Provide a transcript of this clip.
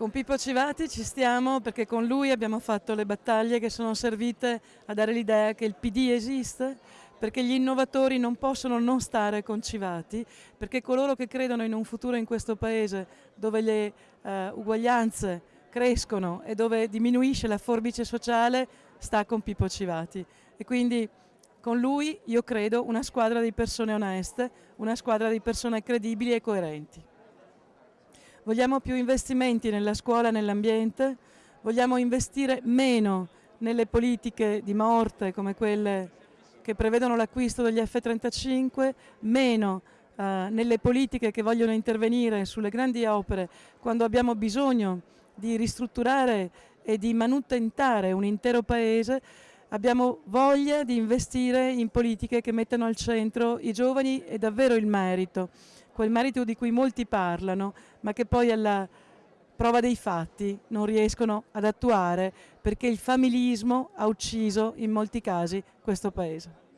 Con Pippo Civati ci stiamo perché con lui abbiamo fatto le battaglie che sono servite a dare l'idea che il PD esiste, perché gli innovatori non possono non stare con Civati, perché coloro che credono in un futuro in questo paese dove le uh, uguaglianze crescono e dove diminuisce la forbice sociale sta con Pippo Civati. E quindi con lui io credo una squadra di persone oneste, una squadra di persone credibili e coerenti. Vogliamo più investimenti nella scuola e nell'ambiente, vogliamo investire meno nelle politiche di morte come quelle che prevedono l'acquisto degli F-35, meno eh, nelle politiche che vogliono intervenire sulle grandi opere quando abbiamo bisogno di ristrutturare e di manutentare un intero paese, abbiamo voglia di investire in politiche che mettano al centro i giovani e davvero il merito quel merito di cui molti parlano, ma che poi alla prova dei fatti non riescono ad attuare perché il familismo ha ucciso in molti casi questo Paese.